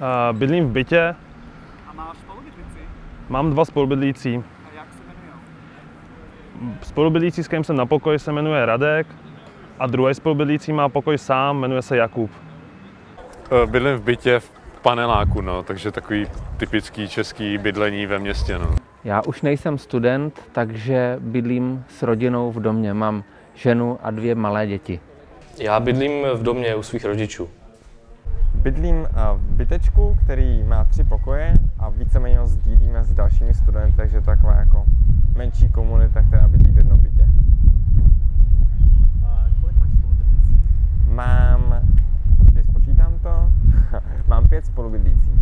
Uh, bydlím v bytě, A máš spolubydlici? mám dva spolubydlící. A jak se jmenují? Spolubydlící, s kterým jsem na pokoji, se jmenuje Radek a druhý spolubydlící má pokoj sám, jmenuje se Jakub. Eh, Bydlím v bytě v paneláku, no, takže takový typický český bydlení ve městě. No. Já už nejsem student, takže bydlím s rodinou v domě. Mám ženu a dvě malé děti. Já bydlím v domě u svých rodičů. Bydlím eh, v bytečku, který má tři pokoje a víceméně ho sdílíme s dalšími studenty, takže taková jako menší komunita, která bydlí v jednom bytě. Mám, počítám to, mám pět spolubydlících.